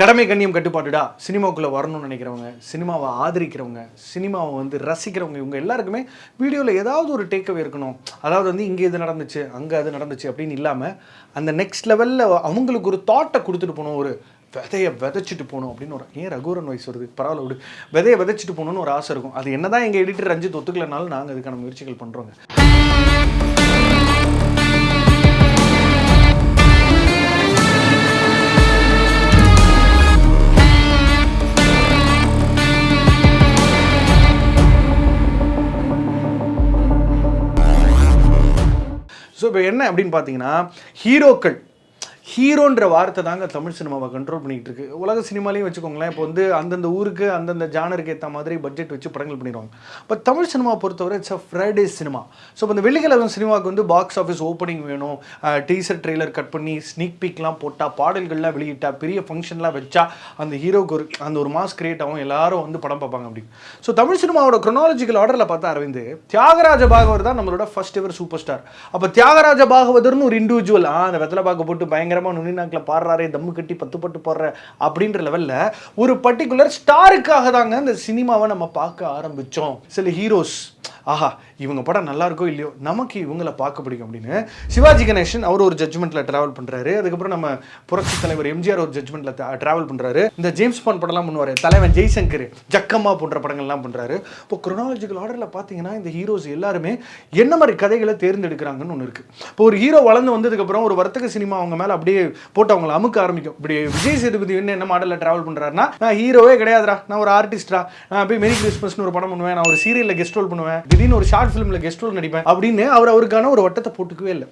கடமை கண்ணியம் கட்டுப்பாடுடா சினிமாவுக்குள்ளே வரணும்னு நினைக்கிறவங்க சினிமாவை ஆதரிக்கிறவங்க சினிமாவை வந்து ரசிக்கிறவங்க இவங்க எல்லாருக்குமே வீடியோவில் ஏதாவது ஒரு டேக்அவே இருக்கணும். அதாவது வந்து இங்கே இது நடந்துச்சு அங்கே அது நடந்துச்சு அப்படின்னு இல்லாமல் அந்த நெக்ஸ்ட் லெவலில் அவங்களுக்கு ஒரு தாட்டை கொடுத்துட்டு போகணும் ஒரு விதையை விதைச்சிட்டு போகணும் அப்படின்னு ஒரு ஏன் ரகுவரன் வயசு வருது? பரவாயில்ல விடு. விதையை விதைச்சிட்டு போகணும்னு ஒரு ஆசை இருக்கும். அது என்ன தான் எங்கள் எடிட்டர் ரஞ்சித் ஒத்துக்கலைனாலும் நாங்கள் அதுக்கான முயற்சிகள் பண்ணுறோங்க இப்போ என்ன அப்படின்னு பார்த்தீங்கன்னா ஹீரோக்கள். ஹீரோன்ற வார்த்தை தாங்க தமிழ் சினிமாவை கண்ட்ரோல் பண்ணிகிட்டு இருக்கு. உலக சினிமாலையும் வச்சுக்கோங்களேன் இப்போ வந்து அந்தந்த ஊருக்கு அந்தந்த ஜானருக்கு ஏற்ற மாதிரி பட்ஜெட் வச்சு படங்கள் பண்ணிடுவாங்க. பட் தமிழ் சினிமா பொறுத்தவரை it's a Friday cinema so இப்போ இந்த வெள்ளிக்கிழமை சினிமாவுக்கு வந்து பாக்ஸ் ஆஃபீஸ் ஓப்பனிங் வேணும். டீசர் ட்ரெய்லர் கட் பண்ணி ஸ்னீக் பீக்லாம் போட்டால் பாடல்கள்லாம் வெளியிட்டா பெரிய ஃபங்க்ஷன்லாம் வச்சா அந்த ஹீரோக்கு ஒரு அந்த ஒரு மாஸ் கிரியேட் ஆகும். எல்லாரும் வந்து படம் பார்ப்பாங்க அப்படி ஸோ தமிழ் சினிமாவோட க்ரொனாலஜிக்கல் ஆர்டரில் பார்த்தா அரவிந்த் தியாகராஜ பாகவர் தான் நம்மளோட ஃபர்ஸ்ட் எவர் சூப்பர் ஸ்டார் அப்போ தியாகராஜ பாகவதர்னு ஒரு இண்டிவிஜுவல் அந்த வெத்தலை பாக்க போட்டு பயங்கரமாக நுனிநாக்கில் பாடுறாரு தம்மு கட்டி பத்து பட்டு போடுற அப்படின்ற லெவலில் ஒரு பர்டிகுலர் ஸ்டாருக்காக தாங்க இந்த சினிமாவை நம்ம பார்க்க ஆரம்பித்தோம் சில ஹீரோஸ் ஆஹா இவங்க படம் நல்லா இருக்கோ இல்லையோ நமக்கு இவங்கள பார்க்க பிடிக்கும் அப்படின்னு சிவாஜி கணேசன் அவர் ஒரு ஜட்ஜ்மெண்ட்டில் ட்ராவல் பண்ணுறாரு அதுக்கப்புறம் நம்ம புரட்சி தலைவர் எம்ஜிஆர் ஒரு ஜட்ஜ்மெண்ட்டில் ட்ராவல் பண்ணுறாரு இந்த ஜேம்ஸ் பாண்ட் படம்லாம் பண்ணுவார். தலைவன் ஜெய்சங்கர் ஜக்கம்மா போன்ற படங்கள்லாம் பண்ணுறாரு இப்போ குரோனாலஜிக்கல் ஆர்டரில் பார்த்தீங்கன்னா இந்த ஹீரோஸ் எல்லாருமே என்ன மாதிரி கதைகளை தேர்ந்தெடுக்கிறாங்கன்னு ஒன்று இருக்குது இப்போ ஒரு ஹீரோ வளர்ந்து வந்ததுக்கப்புறம் ஒரு வர்த்தக சினிமா அவங்க மேலே அப்படியே போட்டு அவங்கள அமுக்க ஆரம்பிக்கும். இப்படி விஜய் சேதுபதி என்ன என்ன மாடலில் ட்ராவல் பண்ணுறாருன்னா நான் ஹீரோவே கிடையாதுடா. நான் ஒரு ஆர்டிஸ்டா நான் போய் மெரி கிறிஸ்மஸ்னு ஒரு படம் பண்ணுவேன். நான் ஒரு சீரியலில் கெஸ்ட் ரோல் பண்ணுவேன். திடீர்னு ஒரு ஷார்ட் ஃபிலிமில் கெஸ்ட் ரோல் நடிப்பேன். அப்படின்னு அவர் அவருக்கான ஒரு வட்டத்தை போட்டுக்கவே இல்லை.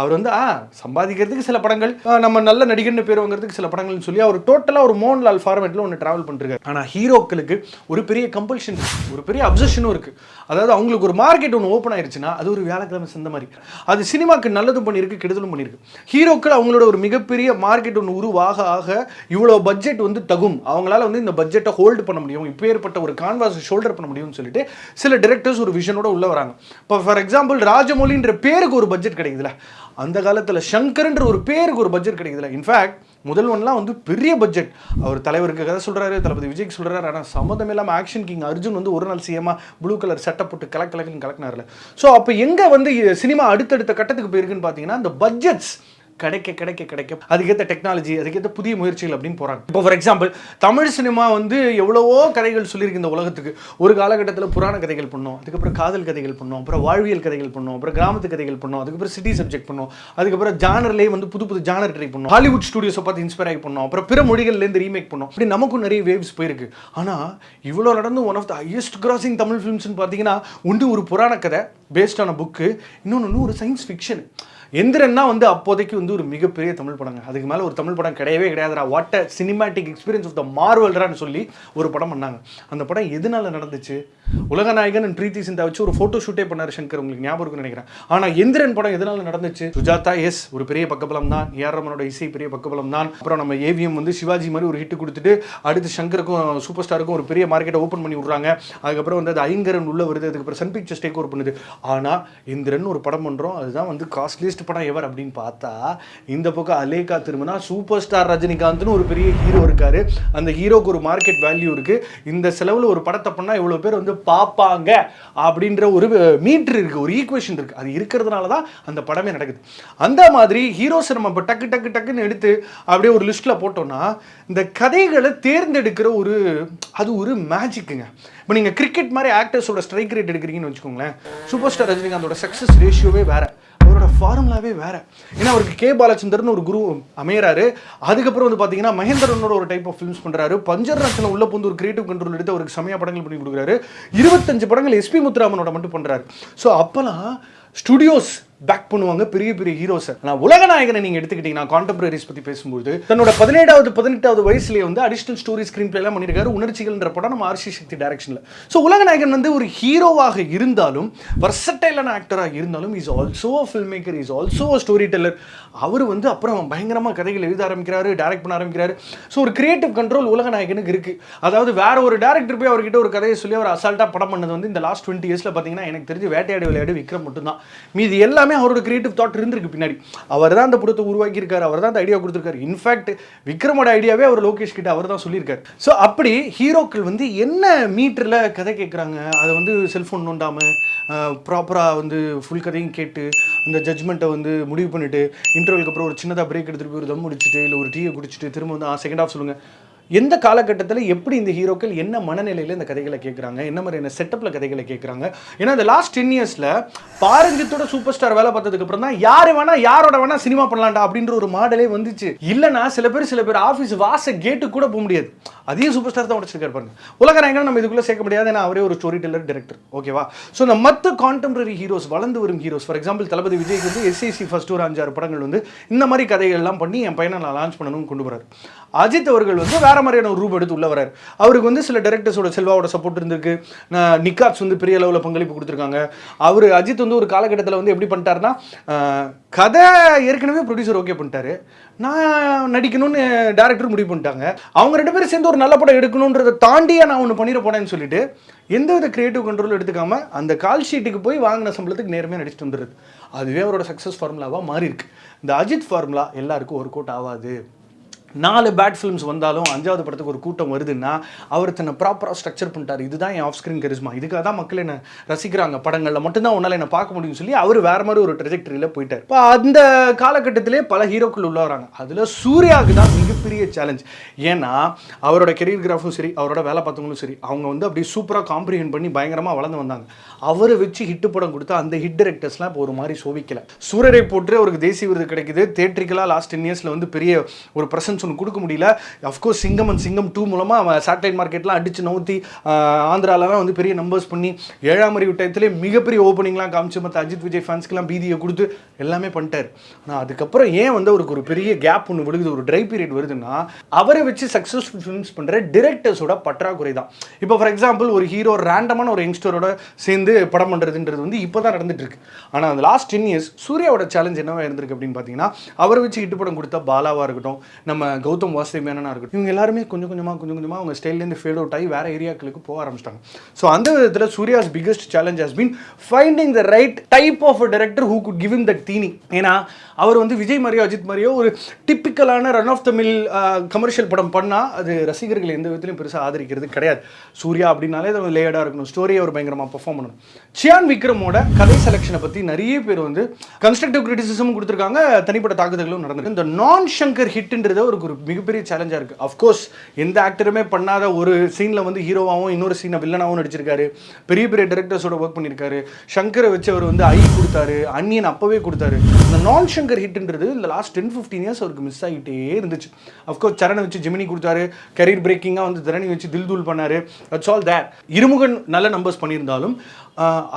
அவர் வந்து ஆ சம்பாதிக்கிறதுக்கு சில படங்கள் நம்ம நல்ல நடிகர்னு பேர் வாங்குறதுக்கு சில படங்கள்னு சொல்லி அவர் டோட்டலாக ஒரு மோகன்லால் ஃபார்மேட்டில் ஒன்று ட்ராவல் பண்ணிருக்காரு. ஆனால் ஹீரோக்களுக்கு ஒரு பெரிய கம்பல்ஷன் ஒரு பெரிய அப்சஷனும் இருக்குது அதாவது அவங்களுக்கு ஒரு மார்க்கெட் ஒன்று ஓப்பன் ஆயிருச்சுன்னா அது ஒரு வியாழக்கிழமை சந்த மாதிரி. அது சினிமாக்கு நல்லதும் பண்ணியிருக்கு கெடுதலும் பண்ணியிருக்கு. ஹீரோக்கள் அவங்களோட ஒரு மிகப்பெரிய மார்க்கெட் ஒன்று உருவாக ஆக இவ்வளோ பட்ஜெட் வந்து தகும். அவங்களால வந்து இந்த பட்ஜெட்டை ஹோல்டு பண்ண முடியும். இப்போ ஏற்பட்ட ஒரு கான்வாஸ் ஷோல்டர் பண்ண முடியும்னு சொல்லிட்டு சில டிரெக்டர்ஸ் ஒரு விஷனோட உள்ளே வராங்க. இப்போ ஃபார் எக்ஸாம்பிள் ராஜமௌலின்ற பேருக்கு ஒரு பட்ஜெட் கிடைக்குதுல அந்த காலத்தில் சங்கர்ன்ற ஒரு பேருக்கு ஒரு பட்ஜெட் கிடைக்குதுல இன்ஃபேக்ட் முதல் ஒன்லாம் வந்து பெரிய பட்ஜெட் அவர் தலைவருக்கு கதை சொல்கிறாரு தளபதி விஜய்க்கு சொல்கிறாரு ஆனால் சம்மந்தம் இல்லாமல் ஆக்ஷன் கிங் அர்ஜுன் வந்து ஒரு நாள் சிஎம்மா ப்ளூ கலர் சட்டை போட்டு கலக்கலக்குன்னு கலக்கினார்ல ஸோ அப்போ எங்கே வந்து சினிமா அடுத்தடுத்த கட்டத்துக்கு போயிருக்குன்னு பார்த்தீங்கன்னா அந்த பட்ஜெட்ஸ் கிடைக்க கிடைக்க கிடைக்க அதுக்கேற்ற டெக்னாலஜி அதுக்கேற்ற புதிய முயற்சிகள் அப்படின்னு போகிறாங்க இப்போ ஃபார் எக்ஸாம்பிள் தமிழ் சினிமா வந்து எவ்வளவோ கதைகள் சொல்லியிருக்கு இந்த உலகத்துக்கு. ஒரு காலகட்டத்தில் புராண கதைகள் பண்ணோம் அதுக்கப்புறம் காதல் கதைகள் பண்ணோம் அப்புறம் வாழ்வியல் கதைகள் பண்ணோம் அப்புறம் கிராமத்து கதைகள் பண்ணோம் அதுக்கப்புறம் சிட்டி சப்ஜெக்ட் பண்ணோம் அதுக்கப்புறம் ஜானர்லேயே வந்து புது புது ஜானர் ட்ரை பண்ணோம். ஹாலிவுட் ஸ்டுடியோஸை பார்த்து இன்ஸ்பயர் ஆகி பண்ணோம் அப்புறம் பிற மொழிகள்லேருந்து ரீமேக் பண்ணோம். அப்படி நமக்கும் நிறைய வேவ்ஸ் போயிருக்கு. ஆனால் இவ்வளோ நடந்து one of the highest grossing Tamil ஃபிலிம்ஸ்னு பார்த்தீங்கன்னா ஒன்று ஒரு புராண கதை. பேஸ்டான புக்கு இன்னொன்று ஒரு சயின்ஸ் ஃபிக்ஷன் எந்திரன்னா வந்து அப்போதைக்கு வந்து ஒரு மிகப்பெரிய தமிழ் படங்க. அதுக்கு மேலே ஒரு தமிழ் படம் கிடையவே கிடையாதுடா. What a cinematic experience of the மார்வல்ரான்னு சொல்லி ஒரு படம் பண்ணாங்க. அந்த படம் எதனால நடந்துச்சு? உலகநாயகன் and பிரீத்தி சிந்தா வச்சு ஒரு ஃபோட்டோ ஷூட்டே பண்ணார் சங்கர் உங்களுக்கு ஞாபகம் இருக்குன்னு நினைக்கிறேன். ஆனால் எந்திரன் படம் எதனால நடந்துச்சு? சுஜாதா எஸ் ஒரு பெரிய பக்கபலம் தான் ஏஆர் ரமனோட இசை பெரிய பக்கபலம் தான் அப்புறம் நம்ம ஏவிஎம் வந்து சிவாஜி மாதிரி ஒரு ஹிட் கொடுத்துட்டு அடுத்து சங்கருக்கும் சூப்பர் ஸ்டாருக்கும் ஒரு பெரிய மார்க்கெட்டை ஓப்பன் பண்ணி விட்றாங்க. அதுக்கப்புறம் வந்து அது ஐங்கரன் உள்ள வருது. அதுக்கப்புறம் சன் பிக்சர்ஸ் டேக் ஓவர் பண்ணுது. ஆனால் இந்திரன் ஒரு படம் பண்ணுறோம் அதுதான் வந்து காஸ்ட்லியஸ்ட் படம் எவர் அப்படின்னு பார்த்தா இந்த பக்கம் அலேகா திரும்பினா சூப்பர் ஸ்டார் ரஜினிகாந்த்னு ஒரு பெரிய ஹீரோ இருக்கார். அந்த ஹீரோக்கு ஒரு மார்க்கெட் வேல்யூ இருக்குது இந்த செலவில் ஒரு படத்தை பண்ணால் இவ்வளோ பேர் வந்து பார்ப்பாங்க அப்படின்ற ஒரு மீட்ரு இருக்குது ஒரு ஈக்குவேஷன் இருக்குது அது இருக்கிறதுனால தான் அந்த படமே நடக்குது. அந்த மாதிரி ஹீரோஸை நம்ம இப்போ டக்கு டக்கு டக்குன்னு எடுத்து அப்படியே ஒரு லிஸ்ட்டில் போட்டோம்னா இந்த கதைகளை தேர்ந்தெடுக்கிற ஒரு அது ஒரு மேஜிக்குங்க இப்போ நீங்கள் கிரிக்கெட் மாதிரி ஆக்டர்ஸோட ஸ்ட்ரைக் ரேட் எடுக்கிறீங்கன்னு வச்சுக்கோங்களேன். சூப்பர் ஸ்டார் ரஜினிகாந்தோட சக்ஸஸ் ரேஷியோவே வேற. அவரோட ஃபார்முலாவே வேற. ஏன்னா அவருக்கு கே. பாலச்சந்தர்னு ஒரு குரு அமையறாரு. அதுக்கப்புறம் வந்து பார்த்தீங்கன்னா மகேந்திரனோட ஒரு டைப் ஆஃப் ஃபிலிம்ஸ் பண்ணுறாரு பஞ்சர் ரத்னம் உள்ள புந்து ஒரு கிரியேட்டிவ் கண்ட்ரோல் எடுத்து அவருக்கு செமையா படங்கள் பண்ணி கொடுக்குறாரு. இருபத்தஞ்சு படங்கள் எஸ்பி முத்துராமனோட மட்டும் பண்ணுறாரு ஸோ அப்போலாம் ஸ்டுடியோஸ் பேக் பண்ணுவாங்க. பெரிய பெரிய ஹீரோஸ் ஆனால் உலகநாயகனை நீங்கள் எடுத்துக்கிட்டீங்கன்னா கான்டெம்பரரிஸ் பற்றி பேசும்போது தன்னோட பதினேழாவது பதினெட்டாவது வயசுலேயே வந்து அடிஷனல் ஸ்டோரி ஸ்க்ரீன் பிளேலாம் பண்ணியிருக்காரு. உணர்ச்சிகள்ன்ற படம் நம்ம ஆர்சி சக்தி டைரக்ஷனில் ஸோ உலகநாயகன் வந்து ஒரு ஹீரோவாக இருந்தாலும் வர்சட்டைலான ஆக்டராக இருந்தாலும் is also a film maker is also a story teller அவர் வந்து அப்புறம் பயங்கரமாக கதைகள் எழுத ஆரம்பிக்கிறாரு டைரக்ட் பண்ண ஆரம்பிக்கிறாரு. ஸோ ஒரு கிரியேட்டிவ் கண்ட்ரோல் உலகநாயகனுக்கு இருக்குது அதாவது வேற ஒரு டேரக்டர் போய் அவர்கிட்ட ஒரு கதையை சொல்லி அவர் அசால்ட்டாக படம் பண்ணது வந்து இந்த லாஸ்ட் டுவெண்ட்டி இயர்ஸில் பார்த்தீங்கன்னா எனக்கு தெரிஞ்சு வேட்டையாடு விளையாடு விக்ரம் மட்டும்தான். மீதி எல்லாமே எல்லாமே அவரோட கிரியேட்டிவ் தாட் இருந்திருக்கு பின்னாடி. அவர் தான் அந்த படத்தை உருவாக்கியிருக்காரு அவர் தான் அந்த ஐடியா கொடுத்துருக்காரு. இன்ஃபேக்ட் விக்ரமோட ஐடியாவே அவர் லோகேஷ் கிட்ட அவர் தான் சொல்லியிருக்காரு. ஸோ அப்படி ஹீரோக்கள் வந்து என்ன மீட்டரில் கதை கேட்குறாங்க அதை வந்து செல்ஃபோன் நோண்டாமல் ப்ராப்பராக வந்து ஃபுல் கதையும் கேட்டு அந்த ஜட்ஜ்மெண்ட்டை வந்து முடிவு பண்ணிவிட்டு இன்டர்வலுக்கு அப்புறம் ஒரு சின்னதாக பிரேக் எடுத்துகிட்டு போய் ஒரு தம் முடிச்சுட்டு இல்லை ஒரு டீயை குடிச்சிட்டு திரும்ப வந்து செகண்ட் ஆஃப் சொல்லுங்கள் எந்த காலகட்டத்தில் எப்படி இந்த ஹீரோக்கள் என்ன மனநிலையில் இந்த கதைகளை கேட்குறாங்க என்ன மாதிரியான செட்டப்பில் கதைகளை கேட்குறாங்க ஏன்னா இந்த லாஸ்ட் டென் இயர்ஸில் பாரஞ்சித்தோட சூப்பர் ஸ்டார் வேலை பார்த்ததுக்கு அப்புறம் தான் யார் வேணா யாரோட வேணா சினிமா பண்ணலாம்டா அப்படின்ற ஒரு மாடலே வந்துச்சு. இல்லைன்னா சில பேர் சில பேர் ஆஃபீஸ் வாச கேட்டு கூட போக முடியாது. அதையும் சூப்பர் ஸ்டார் தான் உடச்சிருக்காரு பாருங்க. உலக உலகநாயகன் நம்ம இதுக்குள்ளே சேர்க்க முடியாது ஏன்னா அவரே ஒரு ஸ்டோரி டெல்லர் டேரக்டர் ஓகேவா ஸோ இந்த மற்ற கான்டெம்பரரி ஹீரோஸ் வளர்ந்து வரும் ஹீரோஸ் ஃபார் எக்ஸாம்பிள் தளபதி விஜய்க்கு வந்து எஸ்ஐசி ஃபர்ஸ்ட் ஒரு அஞ்சாறு படங்கள் வந்து இந்த மாதிரி கதைகள்லாம் பண்ணி என் பையனை நான் லான்ச் பண்ணணும்னு கொண்டு போகிறார் அஜித் அவர்கள் வந்து வேற மாதிரியான ஒரு ரூப் எடுத்து உள்ள வராரு அவருக்கு வந்து சில டேரக்டர்ஸோட செல்வாவோட சப்போர்ட் இருந்திருக்கு. நிக்காப்ஸ் வந்து பெரிய அளவில் பங்களிப்பு கொடுத்துருக்காங்க. அவர் அஜித் வந்து ஒரு காலகட்டத்தில் வந்து எப்படி பண்ணிட்டாருன்னா கதை ஏற்கனவே ப்ரொடியூசர் ஓகே பண்ணிட்டாரு. நான் நடிக்கணும்னு டேரக்டர் முடிவு பண்ணிட்டாங்க. அவங்க ரெண்டு பேரும் சேர்ந்து ஒரு நல்ல படம் எடுக்கணுன்றதை தாண்டியே நான் ஒன்று பண்ணிட போனேன்னு சொல்லிட்டு எந்த வித கிரியேட்டிவ் கண்ட்ரோல் எடுத்துக்காம அந்த கால் ஷீட்டுக்கு போய் வாங்கின சம்பளத்துக்கு நேர்மையாக நடிச்சுட்டு வந்துடுது அதுவே அவரோட சக்ஸஸ் ஃபார்முலாவாக மாறி இருக்கு இந்த அஜித் ஃபார்முலா எல்லாருக்கும் ஒர்க் அவுட் ஆகாது. நாலு பேட் ஃபிலிம்ஸ் வந்தாலும் அஞ்சாவது படத்துக்கு ஒரு கூட்டம் வருதுன்னா அவர் தன்னை ப்ராப்பராக ஸ்ட்ரக்சர் பண்ணிட்டார். இதுதான் என் ஆஃப் ஸ்க்ரீன் கரிஸ்மா இதுக்காக தான் மக்கள் என்ன ரசிக்கிறாங்க. படங்களில் மட்டும்தான் உன்னால் என்ன பார்க்க முடியும்னு சொல்லி அவர் வேற மாதிரி ஒரு ட்ரெஜெக்டரியில் போயிட்டார். இப்போ அந்த காலகட்டத்திலே பல ஹீரோக்கள் உள்ள வராங்க. அதில் சூர்யாவுக்கு தான் மிகப்பெரிய சேலஞ்ச் ஏன்னா அவரோட கெரியர் கிராஃபும் சரி அவரோட வேலை பார்த்தவங்களும் சரி அவங்க வந்து அப்படியே சூப்பராக காம்ப்ரிஹெண்ட் பண்ணி பயங்கரமாக வளர்ந்து வந்தாங்க. அவரை வச்சு ஹிட்டு படம் கொடுத்தா அந்த ஹிட் டைரக்டர்ஸ்லாம் இப்போ ஒரு மாதிரி சோவிக்கலை சூரரை போட்டு அவருக்கு தேசிய விருது கிடைக்குது. தேட்ரிக்கலாக லாஸ்ட் டென் இயர்ஸில் வந்து பெரிய ஒரு ப்ரெசன்ஸ் ஒன்று கொடுக்க முடியல. அஃப்கோர்ஸ் சிங்கம் அண்ட் சிங்கம் டூ மூலமாக அவன் சேட்டலைட் மார்க்கெட்லாம் அடிச்சு நவுத்தி ஆந்திராலலாம் வந்து பெரிய நம்பர்ஸ் பண்ணி ஏழாம் அறிவு டயத்திலே மிகப்பெரிய ஓப்பனிங்லாம் காமிச்சு மற்ற அஜித் விஜய் ஃபேன்ஸ்க்கெல்லாம் பீதியை கொடுத்து எல்லாமே பண்ணிட்டார். ஆனால் அதுக்கப்புறம் ஏன் வந்து அவருக்கு ஒரு பெரிய கேப் ஒன்று விழுகுது ஒரு ட்ரை பீரியட் வருதுன்னா அவரை வச்சு சக்ஸஸ்ஃபுல் ஃபிலிம்ஸ் பண்ணுற டிரெக்டர்ஸோட பற்றாக்குறை தான். இப்போ ஃபார் எக்ஸாம்பிள் ஒரு ஹீரோ ரேண்டமான ஒரு யங்ஸ்டரோட சேர்ந்து படம் பண்ணுறதுன்றது வந்து இப்போ தான் நடந்துட்டு இருக்கு ஆனால் அந்த லாஸ்ட் டென் இயர்ஸ் சூர்யாவோட சேலஞ்ச் என்னவா இருந்திருக்கு அப்படின்னு பார்த்தீங்கன்னா அவரை வச்சு ஹிட் படம் கொடுத்த பாலாவாக இருக்கட்டும் நம்ம கௌதம் வாசுதேவ் மேனனா இருக்கட்டும் இவங்க எல்லாருமே கொஞ்சம் கொஞ்சமாக கொஞ்சம் கொஞ்சமாக அவங்க ஸ்டைல்லேருந்து ஃபேட் அவுட் ஆகி வேறு ஏரியாக்களுக்கு போக ஆரம்பிச்சிட்டாங்க. ஸோ அந்த விதத்தில் Suriya's biggest challenge has been finding the right type of a director who could give him that தீனி ஏன்னா அவர் வந்து விஜய் மாதிரியோ அஜித் மாதிரியோ ஒரு டிப்பிக்கலான ரன் ஆஃப் தமிழ் கமர்ஷியல் படம் பண்ணால் அது ரசிகர்கள் எந்த விதத்திலையும் பெருசாக ஆதரிக்கிறது கிடையாது. சூர்யா அப்படின்னாலே அது லேயர்டாக இருக்கணும். ஸ்டோரியை அவர் பயங்கரமாக பர்ஃபார்ம் பண்ணணும். சியான் விக்ரமோட கதை செலெக்ஷனை பற்றி நிறைய பேர் வந்து கன்ஸ்ட்ரக்டிவ் கிரிட்டிசிசமும் கொடுத்துருக்காங்க. தனிப்பட்ட தாக்குதல்களும் நடந்திருக்கு. இந்த நான் ஷங்கர் ஹிட்ன்றது ஒரு ஒரு மிகப்பெரிய சேலஞ்சாக இருக்குது அஃப்கோர்ஸ் எந்த ஆக்டருமே பண்ணாத ஒரு சீனில் வந்து ஹீரோவாகவும் இன்னொரு சீனை வில்லனாகவும் நடிச்சிருக்காரு. பெரிய பெரிய டேரக்டர்ஸோட ஒர்க் பண்ணியிருக்காரு ஷங்கரை வச்சு அவர் வந்து ஐ கொடுத்தாரு அன்னியன் அப்போவே கொடுத்தாரு. இந்த நான் ஷங்கர் ஹிட்ன்றது இந்த லாஸ்ட் டென் ஃபிஃப்டீன் இயர்ஸ் அவருக்கு மிஸ் ஆகிட்டே இருந்துச்சு. அஃப்கோர்ஸ் சரணை வச்சு ஜெமினி கொடுத்தாரு கரியர் பிரேக்கிங்காக வந்து தரணி வச்சு தில் தூள் பண்ணார். தட்ஸ் ஆல் தேட் இருமுகன் நல்ல நம்பர்ஸ் பண்ணியிருந்தாலும்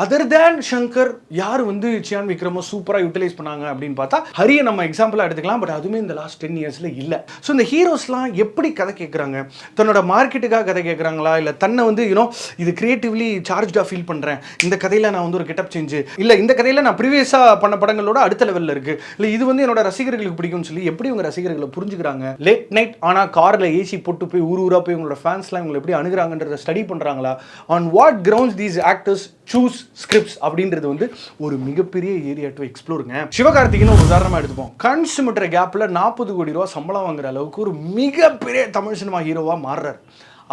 அதர் தேன் ஷங்கர் யார் வந்து சியான் விக்ரமோ சூப்பராக யூட்டிலைஸ் பண்ணாங்க அப்படின்னு பார்த்தா ஹரியை நம்ம எக்ஸாம்பிளாக எடுத்துக்கலாம் பட் அதுவுமே இந்த லாஸ்ட் டென் இயர்ஸில் இல்லை. ஸோ இந்த ஹீரோஸ்லாம் எப்படி கதை கேட்குறாங்க தன்னோட மார்க்கெட்டுக்காக கதை கேட்குறாங்களா இல்லை தன்னை வந்து யூனோ இது கிரியேட்டிவ்லி சார்ஜாக ஃபீல் பண்ணுறேன் இந்த கதையில் நான் வந்து ஒரு கெட்டப் செஞ்சு இல்லை இந்த கதையில் நான் ப்ரீவியஸாக பண்ண படங்களோட அடுத்த லெவலில் இருக்குது இல்லை இது வந்து என்னோட ரசிகர்களுக்கு பிடிக்கும்னு சொல்லி எப்படி உங்கள் ரசிகர்களை புரிஞ்சுக்கிறாங்க? லேட் நைட் ஆனால் காரில் ஏசி போட்டு போய் ஊர் ஊராக போய் உங்களோட ஃபேன்ஸ்லாம் இவங்களை எப்படி அணுகிறாங்கன்றத ஸ்டடி பண்ணுறாங்களா on what grounds these actors choose scripts அப்படின்றது வந்து ஒரு மிகப்பெரிய ஏரியா டு எக்ஸ்ப்ளோருங்க சிவகார்த்திகன் ஒரு உதாரணமாக எடுத்துப்போம். கண் சிமிட்டுற கேப்பில் நாற்பது கோடி ரூபா சம்பளம் வாங்குற அளவுக்கு ஒரு மிகப்பெரிய தமிழ் சினிமா ஹீரோவாக மாறுறார்.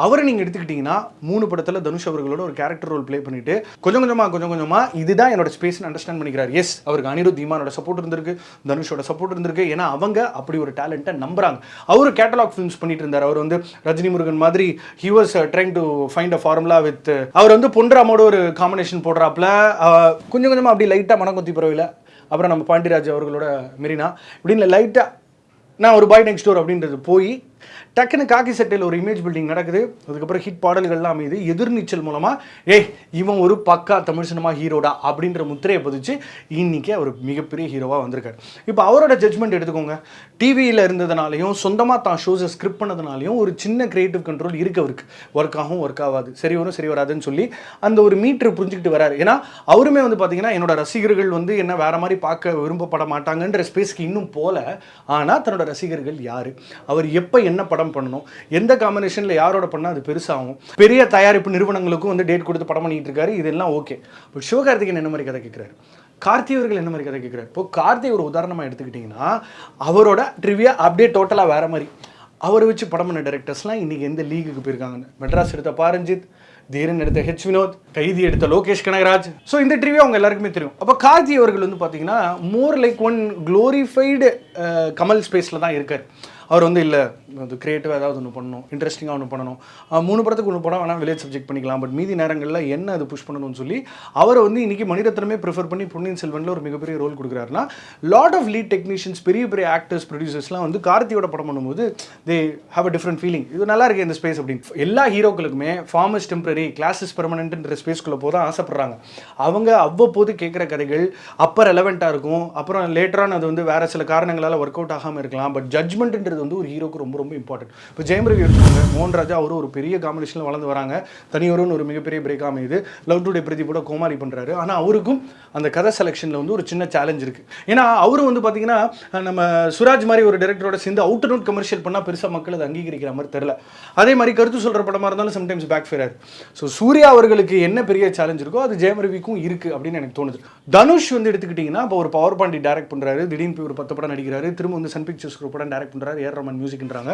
அவரை நீங்கள் எடுத்துக்கிட்டிங்கன்னா மூணு படத்தில் தனுஷ் அவர்களோட ஒரு கேரக்டர் ரோல் ப்ளே பண்ணிட்டு கொஞ்சம் கொஞ்சமாக கொஞ்சம் கொஞ்சமாக இதுதான் என்னோட ஸ்பேஸ்னு அண்டர்ஸ்டாண்ட் பண்ணிக்கிறார். எஸ் அவருக்கு அனிருத் தீமானோட சப்போர்ட் இருந்திருக்கு தனுஷோட சப்போர்ட் இருந்திருக்கு. ஏன்னா அவங்க அப்படி ஒரு டேலண்ட்டை நம்புறாங்க. அவர் கேட்டலாக் ஃபிலிம்ஸ் பண்ணிட்டு இருந்தார். அவர் வந்து ரஜினி முருகன் மாதிரி he was trying to find a formula with அவர் வந்து பொன்ராமோட ஒரு காம்பினேஷன் போடுறாப்புல கொஞ்சம் கொஞ்சமாக அப்படி லைட்டாக மனக்கொத்தி பரவாயில்ல அப்புறம் நம்ம பாண்டியராஜ் அவர்களோட மெரினா. இப்படின்னு லைட்டாக நான் ஒரு பாய் நெக்ஸ்ட் டோர் அப்படின்றது போய் டக்குன்னு காக்கி சட்டையில் ஒரு இமேஜ் பில்டிங் நடக்குது. அதுக்கப்புறம் ஹிட் பாடல்கள்லாம் அமையுது. எதிர்நீச்சல் மூலமாக ஏய் இவன் ஒரு பக்கா தமிழ் சினிமா ஹீரோடா அப்படின்ற முத்திரையை பதிச்சு இன்னைக்கு அவர் மிகப்பெரிய ஹீரோவாக வந்திருக்காரு. இப்போ அவரோட ஜட்ஜ்மெண்ட் எடுத்துக்கோங்க. டிவியில் இருந்ததுனாலையும் சொந்தமாக தான் ஷோஸை ஸ்கிரிப்ட் பண்ணதுனாலையும் ஒரு சின்ன கிரியேட்டிவ் கண்ட்ரோல் இருக்கு அவருக்கு. ஒர்க் ஆகும் ஒர்க் ஆகாது. சரி வரும் சரி வராதுன்னு சொல்லி அந்த ஒரு மீட்டர் புரிஞ்சுக்கிட்டு வராரு. ஏன்னா அவருமே வந்து பார்த்தீங்கன்னா என்னோட ரசிகர்கள் வந்து என்ன வேற மாதிரி பார்க்க விரும்பப்பட மாட்டாங்கன்ற ஸ்பேஸ்க்கு இன்னும் போல. ஆனால் தன்னோட ரசிகர்கள் யாரு? அவர் எப்போ என்ன படம் பண்ணணும் எந்த காம்பினேஷனில் யாரோட பண்ணால் அது பெருசாகும். பெரிய தயாரிப்பு நிறுவனங்களுக்கும் வந்து டேட் கொடுத்து படம் பண்ணிட்டு இருக்காரு இதெல்லாம் ஓகே பட் சிவகார்த்திகேயன் என்ன மாதிரி கதை கேட்குறாரு கார்த்தி அவர்கள் என்ன மாதிரி கதை கேட்குறாரு இப்போ கார்த்தி ஒரு உதாரணமாக எடுத்துக்கிட்டிங்கன்னா அவரோட ட்ரிவியா அப்படியே டோட்டலாக வேற மாதிரி. அவரை வச்சு படம் பண்ண டேரக்டர்ஸ்லாம் இன்றைக்கி எந்த லீகுக்கு போயிருக்காங்கன்னு மெட்ராஸ் எடுத்த பாரஞ்சித் தீரன் எடுத்த ஹெச் வினோத் கைதி எடுத்த லோகேஷ் கனகராஜ். ஸோ இந்த ட்ரிவியூ அவங்க எல்லாருக்குமே தெரியும். அப்போ கார்த்தி அவர்கள் வந்து பார்த்தீங்கன்னா more like one glorified Kamal ஸ்பேஸில் தான் இருக்கார். அவர் வந்து இல்லை அது க்ரியேட்டிவாக ஏதாவது ஒன்று பண்ணணும் இன்ட்ரெஸ்டிங்காக ஒன்று பண்ணணும். மூணு படத்துக்கு ஒன்று படம் வேணால் வில்லேஜ் சப்ஜெக்ட் பண்ணிக்கலாம். பட் மீதி நேரங்களில் என்ன அது புஷ் பண்ணணும்னு சொல்லி அவரை வந்து இன்றைக்கி மணிரத்னமே ப்ரிஃபர் பண்ணி பொன்னியின் செல்வனில் ஒரு மிகப்பெரிய ரோல் கொடுக்குறாருன்னா லாட் ஆஃப் லீட் டெக்னீஷியன்ஸ் பெரிய பெரிய ஆக்டர்ஸ் ப்ரொடியூசர்ஸ்லாம் வந்து கார்த்தியோட படம் பண்ணும்போது they have a different feeling இது நல்லா இருக்குது இந்த ஸ்பேஸ் அப்படின்னு. எல்லா ஹீரோக்களுக்குமே ஃபார்மஸ் டெம்பரரி கிளாஸஸ் பெர்மனன்ட்ன்ற ஸ்பேஸ்க்குள்ளே போதான் ஆசைப்படுறாங்க. அவங்க அவ்வப்போது கேட்குற கதைகள் அப்போ ரெலவெண்ட்டாக இருக்கும். அப்புறம் லேட்டரான அது வந்து வேறு சில காரணங்களால் ஒர்க் அவுட் ஆகாமல் இருக்கலாம் பட் ஜட்மெண்ட்ன்றது வந்து ஒரு ஹீரோக்கு ரொம்ப ரொம்ப இம்பார்ட்டன்ட் இப்போ ஜெயம் ரவி எடுத்துக்கோங்க மோகன்ராஜா அவரும் ஒரு பெரிய காம்பினேஷனில் வளர்ந்து வராங்க. தனியொருன்னு ஒரு மிகப்பெரிய பிரேக் அமையுது. லவ் டுடே பிரதீப்போட கோமாரி பண்ணுறாரு ஆனால் அவருக்கும் அந்த கதை செலெக்ஷனில் வந்து ஒரு சின்ன சேலஞ்ச் இருக்குது ஏன்னா அவரும் வந்து பார்த்தீங்கன்னா நம்ம சுராஜ் மாதிரி ஒரு டேரக்டரோட சேர்ந்து அவுட் அண்ட் அவுட் கமர்ஷியல் பண்ணால் பெருசாக மக்கள் அதை அங்கீகரிக்கிற மாதிரி தெரில அதே மாதிரி கருத்து சொல்கிற படமாக இருந்தாலும் sometimes backfire so Suriya அவர்களுக்கு என்ன பெரிய சேலஞ்ச் இருக்கோ அது ஜெயம் ரவிக்கும் இருக்குது அப்படின்னு எனக்கு தோணுது. தனுஷ் வந்து எடுத்துக்கிட்டிங்கன்னா இப்போ ஒரு பவர் பாண்டி டேரக்ட் பண்ணுறாரு திடீர்னு போய் ஒரு பத்து படம் நடிக்கிறாரு. திரும்ப வந்து சன் பிக்சர்ஸ் ஒரு படம் டேரக்ட் பண்ணுறாரு ஏர் ரமன் மியூசிக்ன்றாங்க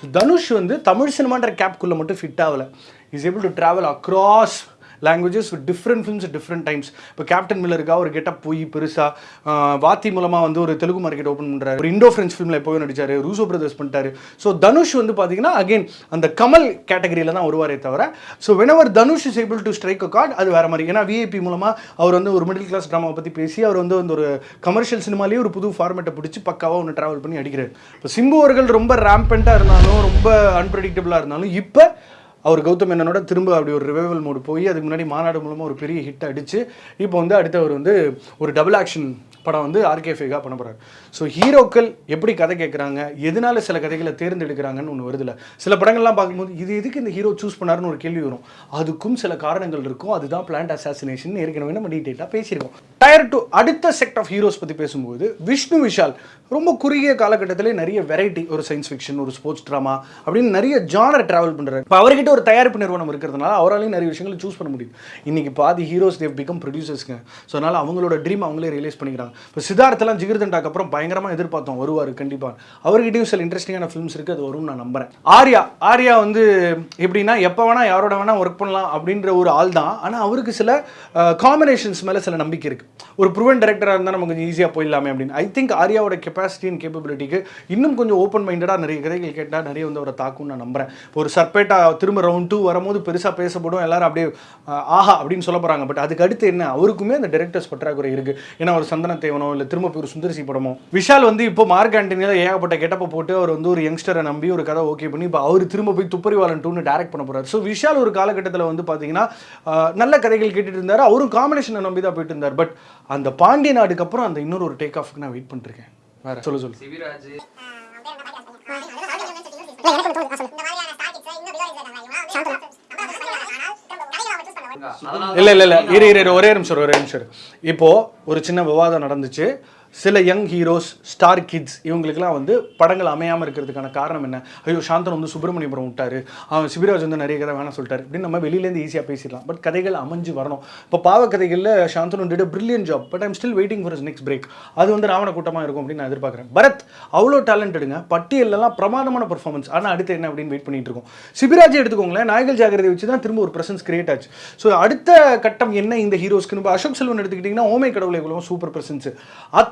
ஸோ தனுஷ் வந்து தமிழ் சினிமான்ற கேப்குள்ளே மட்டும் ஃபிட் ஆகலை. Is able to travel across languages different films different times இப்போ கேப்டன் மில்லருக்காக ஒரு கெட்டப் போய் பெருசாக வாத்தி மூலமாக வந்து ஒரு தெலுங்கு மார்க்கெட் ஓப்பன் பண்ணுறாரு ஒரு இண்டோ ஃப்ரெஞ்ச் ஃபிலிமில் எப்போயும் நடித்தார் ரூசோ பிரதர்ஸ் பண்ணிட்டாரு. ஸோ தனுஷ் வந்து பார்த்தீங்கன்னா அகைன் அந்த கமல் கேட்டகரியில் தான் வருவாரே தவிர so whenever Dhanush is able to strike a chord அது வேறு மாதிரி. ஏன்னா விஐபி மூலமாக அவர் வந்து ஒரு மிடில் கிளாஸ் ட்ராமாவை பற்றி பேசி அவர் வந்து அந்த ஒரு கமர்ஷியல் சினிமாலேயே ஒரு புது ஃபார்மேட்டை பிடிச்சி பக்காவாக ஒன்று ட்ராவல் பண்ணி அடிக்கிறார். இப்போ சிம்பு அவர்கள் ரொம்ப ரேம்பெண்ட்டாக இருந்தாலும் ரொம்ப அன்பிரடிக்டபிளாக இருந்தாலும் இப்போ அவர் கௌதம் மேனனோட திரும்ப அப்படி ஒரு ரிவைவல் மோடு போய் அதுக்கு முன்னாடி மாநாடு மூலமாக ஒரு பெரிய ஹிட் அடித்து இப்போ வந்து அடுத்தவர் வந்து ஒரு டபுள் ஆக்ஷன் படம் வந்து ஆர்கே ஃபேகா பண்ண போகிறார் ஸோ ஹீரோக்கள் எப்படி கதை கேட்குறாங்க எதனால சில கதைகளை தேர்ந்தெடுக்கிறாங்கன்னு ஒன்று வருதில்ல சில படங்கள்லாம் பார்க்கும்போது இது எதுக்கு இந்த ஹீரோ சூஸ் பண்ணாருன்னு ஒரு கேள்வி வரும். அதுக்கும் சில காரணங்கள் இருக்கும். அதுதான் பிளான்ட் அசாசினேஷன் ஏற்கனவே நம்ம டீட்டெயிலாக பேசியிருக்கோம். டயர் டு அடுத்த செக்ட் ஆஃப் ஹீரோஸ் பற்றி பேசும்போது விஷ்ணு விஷால் ரொம்ப குறுகிய காலகட்டத்திலே நிறைய வெரைட்டி ஒரு சயின்ஸ் ஃபிக்ஷன் ஒரு ஸ்போர்ட்ஸ் ட்ராமா அப்படின்னு நிறைய ஜானர் ட்ராவல் பண்ணுறாரு இப்போ அவர்கிட்ட ஒரு தயாரிப்பு நிறுவனம் இருக்கிறதுனால அவராலையும் நிறைய விஷயங்களை சூஸ் பண்ண முடியும் இன்னைக்கு பாதி ஹீரோஸ் தேவ் பிகம் ப்ரொடியூசர்ஸ்ங்க ஸோ அதனால் அவங்களோட ட்ரீம் அவங்களே ரியலைஸ் பண்ணிக்கிறாங்க. இப்போ சித்தார்த்தெல்லாம் ஜிகிர்தண்டாக்கு அப்புறம் பயங்கரமாக எதிர்பார்த்தோம் வருவார் கண்டிப்பாக அவர்கிட்டயும் சில இன்ட்ரெஸ்டிங்கான ஃபிலிம்ஸ் இருக்குது அது வரும்னு நான் நம்புறேன். ஆர்யா ஆர்யா வந்து எப்படின்னா எப்போ வேணால் யாரோட வேணால் ஒர்க் பண்ணலாம் அப்படின்ற ஒரு ஆள் தான். ஆனால் அவருக்கு சில காம்பினேஷன்ஸ் மேலே சில நம்பிக்கை இருக்குது ஒரு ப்ரூவன் டேரக்டராக இருந்தால் நம்ம கொஞ்சம் ஈஸியாக போயிடலாமே அப்படின்னு. ஐ திங்க் ஆர்யாவோட கெப்பாசிட்டி அண்ட் கேப்பபிலிட்டிக்கு இன்னும் கொஞ்சம் ஓப்பன் மைண்டடாக நிறைய கதைகள் கேட்டால் நிறைய வந்து அவரை தாக்கும்னு நான் நம்புறேன். ஒரு சர்பேட்டா திரும்ப ரவுண்ட் டூ வரும்போது பெருசாக பேசப்படும் எல்லாரும் அப்படியே ஆஹா அப்படின்னு சொல்ல போகிறாங்க பட் அதுக்கு அடுத்து என்ன? அவருக்குமே அந்த டேரக்டர்ஸ் பற்றாக்குறை இருக்குது ஏன்னா ஒரு சந்தன தேவனோ இல்லை திரும்ப போய் ஒரு சுந்தரசி படமோ விஷால் வந்து இப்போ மார்க் ஆண்டனியில் ஏகப்பட்ட கெட்டப்பை போட்டு அவர் வந்து ஒரு யங்ஸ்டரை நம்பி ஒரு கதை ஓகே பண்ணி இப்போ அவர் திரும்ப போய் துப்பறிவாளன் டூன்னு டேரக்ட் பண்ண போறாரு ஸோ விஷால் ஒரு காலகட்டத்தில் வந்து பார்த்தீங்கன்னா நல்ல கதைகள் கேட்டுட்டு இருந்தார் அவரும் காம்பினேஷனை நம்பி தான் போயிட்டு இருந்தார் பட் அந்த பாண்டிய நாடுக்கு அப்புறம் அந்த இன்னொரு ஒரு டேக் ஆஃப்க்கு நான் வெயிட் பண்ணிருக்கேன் வேற சொல்லு சொல்லு சிவிராஜ் இல்ல இல்ல இல்ல. இரு இரு ஒரே நிமிஷம் ஒரே நிமிஷம் இப்போ ஒரு சின்ன விவாதம் நடந்துச்சு. சில யங் ஹீரோஸ் ஸ்டார் கிட்ஸ் இவங்களுக்குலாம் வந்து படங்கள் அமையாமல் இருக்கிறதுக்கான காரணம் என்ன? ஐயோ சாந்தன் வந்து சுப்பிரமணியபுரம் விட்டார். அவன் சிபிராஜ் வந்து நிறைய கதை வேணாம் சொல்லிட்டாரு. அப்படின்னு நம்ம வெளியிலேருந்து ஈஸியாக பேசிடலாம். பட் கதைகள் அமைஞ்சு வரணும். இப்போ பாவ கதைகளில் Shanthanu did brilliant job but I'm still waiting for next break அது வந்து ராவண கூட்டமாக இருக்கும் அப்படின்னு நான் எதிர்பார்க்குறேன். பரத் அவ்வளோ டேலண்டடுங்க பட்டியலெல்லாம் பிரமாதமான பர்ஃபார்மன்ஸ் ஆனால் அடுத்து என்ன அப்படின்னு வெயிட் பண்ணிட்டு இருக்கோம். சிபிராஜ் எடுத்துக்கோங்களேன். நாயகல் ஜாகிரதை வச்சு தான் திரும்ப ஒரு பிரசன்ஸ் கிரியேட் ஆச்சு. ஸோ அடுத்த கட்டம் என்ன இந்த ஹீரோஸ்க்கு இப்போ அசோக் செல்வன் எடுத்துக்கிட்டிங்கன்னா ஓமை கடவுளை சூப்பர் பிரசன்ஸ்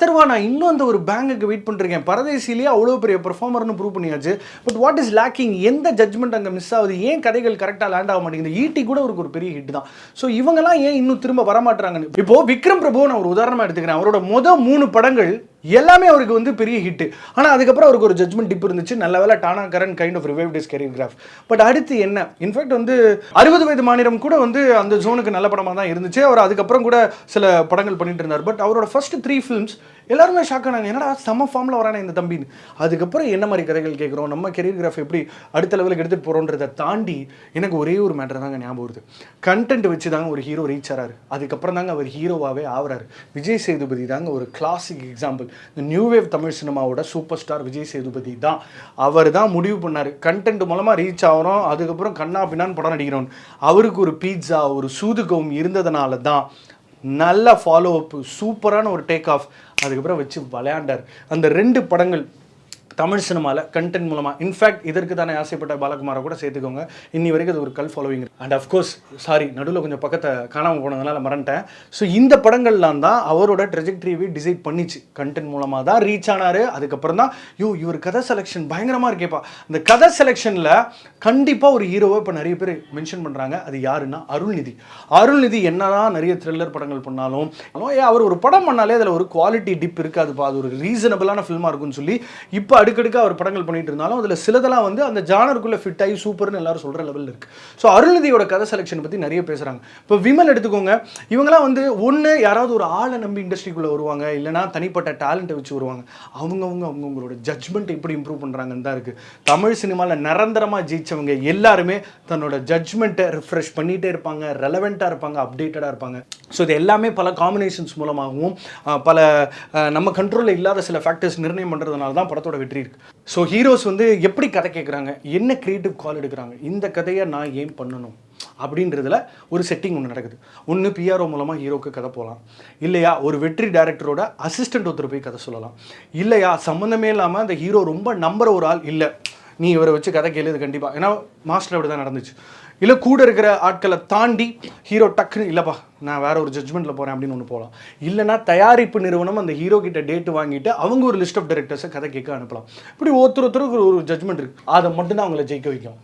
அத்தர்வா நான் இன்னும் அந்த ஒரு பேங்குக்கு வெயிட் பண்ணிருக்கேன். பரதேசிலேயே அவ்வளோ பெரிய பெர்ஃபார்மர்னு ப்ரூவ் பண்ணியாச்சு. பட் வாட் இஸ் லேக்கிங் எந்த ஜட்மெண்ட் அங்கே மிஸ் ஆகுது? ஏன் கதைகள் கரெக்டாக லேண்ட் ஆக மாட்டேங்குது? ஈட்டி கூட அவருக்கு ஒரு பெரிய ஹிட் தான். ஸோ இவங்கெல்லாம் ஏன் இன்னும் திரும்ப வரமாட்டுறாங்கன்னு இப்போ விக்ரம் பிரபு நான் ஒரு உதாரணமாக எடுத்துக்கிறேன். அவரோட மொதல் மூணு படங்கள் எல்லாமே அவருக்கு வந்து பெரிய ஹிட் ஆனால் அதுக்கப்புறம் அவருக்கு ஒரு ஜட்மெண்ட் டிப் இருந்துச்சு. நல்ல வேலை Taanakkaran kind of revive his career graph but அடுத்து என்ன? இன்ஃபேக்ட் வந்து அறுபது வயது மாநிலம் கூட வந்து அந்த ஜோனுக்கு நல்ல படமாக தான் இருந்துச்சு. அவர் அதுக்கப்புறம் கூட சில படங்கள் பண்ணிட்டு இருந்தார். பட் அவரோட ஃபர்ஸ்ட் த்ரீ ஃபிலிம்ஸ் எல்லாருமே ஷாக் ஆனாங்க. என்னடா செம்ம ஃபார்மில் வரானே இந்த தம்பின்னு. அதுக்கப்புறம் என்ன மாதிரி கதைகள் கேட்குறோம்? நம்ம கெரியர் கிராஃப் எப்படி அடுத்த லெவலுக்கு எடுத்துகிட்டு போகிறோன்றதை தாண்டி எனக்கு ஒரே ஒரு மேட்டர் தாங்க ஞாபகம் வருது. கண்டென்ட் வச்சு தாங்க ஒரு ஹீரோ ரீச் ஆறாரு. அதுக்கப்புறம் தாங்க அவர் ஹீரோவாகவே ஆகிறார். விஜய் சேதுபதி தாங்க ஒரு கிளாசிக் எக்ஸாம்பிள் இந்த நியூ வேவ் தமிழ் சினிமாவோட சூப்பர் ஸ்டார் விஜய் சேதுபதி தான். அவர் தான் முடிவு பண்ணார். கண்டென்ட் மூலமாக ரீச் ஆகிறோம். அதுக்கப்புறம் கண்ணா பின்னான்னு படம் நடிக்கிறோம். அவருக்கு ஒரு பீட்சா ஒரு சூதுகவும் இருந்ததுனால தான் நல்ல ஃபாலோ அப் சூப்பரான ஒரு டேக் ஆஃப் அதுக்கப்புறம் வச்சு விளையாண்டார். அந்த ரெண்டு படங்கள் தமிழ் சினிமாவில் கண்டென்ட் மூலமாக இன்ஃபேக்ட் இதற்கு தானே ஆசைப்பட்ட பாலகுமாரை கூட சேர்த்துக்கோங்க. இன்னி வரைக்கும் அது ஒரு கல் ஃபாலோவிங் அண்ட் அஃப்கோர்ஸ் சாரி நடுவில் கொஞ்சம் பக்கத்தை காணாமல் போனதுனால மறந்துட்டேன். ஸோ இந்த படங்கள்லாம் தான் அவரோட ட்ரெஜெக்டரியை டிசைட் பண்ணிச்சு. கண்டென்ட் மூலமாக தான் ரீச் ஆனார். அதுக்கப்புறம் தான் யூ இவர் கதை செலெக்ஷன் பயங்கரமாக இருக்கேப்பா. இந்த கதை செலெக்ஷனில் கண்டிப்பாக ஒரு ஹீரோவை இப்போ நிறைய பேர் மென்ஷன் பண்ணுறாங்க அது யாருன்னா அருள்நிதி. அருள்நிதி என்னதான் நிறைய த்ரில்லர் படங்கள் பண்ணாலும் ஏ அவர் ஒரு படம் பண்ணாலே அதில் ஒரு குவாலிட்டி டிப் இருக்காதுப்பா. அது ஒரு ரீசனபிளான ஃபில்மாக இருக்கும்னு சொல்லி இப்போ அடுக்கடுக்காக அவர் படங்கள் பண்ணிட்டு இருந்தாலும் அதில் சிலதெல்லாம் வந்து அந்த ஜானருக்குள்ளே ஃபிட் ஆகி சூப்பர்னு எல்லாரும் சொல்கிற லெவலில் இருக்குது ஸோ அருள்நிதியோட கதை செலெக்ஷன் பற்றி நிறைய பேசுகிறாங்க இப்போ விமல் எடுத்துக்கோங்க. இவங்களாம் வந்து ஒன்று யாராவது ஒரு ஆளை நம்பி இண்டஸ்ட்ரிக்குள்ளே வருவாங்க. இல்லைனா தனிப்பட்ட டேலண்ட்டை வச்சு வருவாங்க. அவங்கவுங்க அவங்கவுங்களோட ஜட்ஜ்மெண்ட் எப்படி இம்ப்ரூவ் பண்ணுறாங்கன்னு தான் இருக்குது தமிழ் சினிமாவில் நிரந்தரமாக ஜெயிச்சவங்க எல்லாருமே தன்னோட ஜட்ஜ்மெண்ட்டை ரிஃப்ரெஷ் பண்ணிகிட்டே இருப்பாங்க. ரெலவெண்ட்டாக இருப்பாங்க. அப்டேட்டடாக இருப்பாங்க. ஸோ இது எல்லாமே பல காம்பினேஷன்ஸ் மூலமாகவும் பல நம்ம கண்ட்ரோலில் இல்லாத சில ஃபேக்டர்ஸ் நிர்ணயம் பண்ணுறதுனால தான் படத்தோட வெற்றி இருக்குது ஸோ ஹீரோஸ் வந்து எப்படி கதை கேட்குறாங்க என்ன க்ரியேட்டிவ் கால் எடுக்கிறாங்க? இந்த கதையை நான் ஏன் பண்ணணும்? அப்படின்றதுல ஒரு செட்டிங் ஒன்று நடக்குது. ஒன்று பிஆர்ஓ மூலமாக ஹீரோக்கு கதை போகலாம் இல்லையா ஒரு வெற்றி டைரக்டரோட அசிஸ்டன்ட் ஒருத்தர் போய் கதை சொல்லலாம். இல்லையா சம்மந்தமே இல்லாமல் அந்த ஹீரோ ரொம்ப நம்புற ஒரு ஆள் இல்லை. நீ இவரை வச்சு கதை கேளுது கண்டிப்பாக ஏன்னா மாஸ்டர் அப்படி தான் நடந்துச்சு. இல்லை கூட இருக்கிற ஆட்களை தாண்டி ஹீரோ டக்குன்னு இல்லைப்பா நான் வேற ஒரு ஜட்ஜ்மெண்ட்டில் போகிறேன் அப்படின்னு ஒன்று போகலாம் இல்லைனா தயாரிப்பு நிறுவனம் அந்த ஹீரோ கிட்ட டேட் வாங்கிட்டு அவங்க ஒரு லிஸ்ட் ஆஃப் டைரக்டர்ஸை கதை கேட்க அனுப்பலாம். இப்படி ஒருத்தர் ஒருத்தருக்கு ஒரு ஜட்ஜ்மெண்ட் இருக்குது அதை மட்டும்தான் அவங்கள ஜெயிக்க வைக்கும்.